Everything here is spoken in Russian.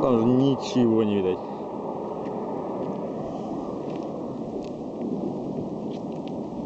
там же ничего не видать.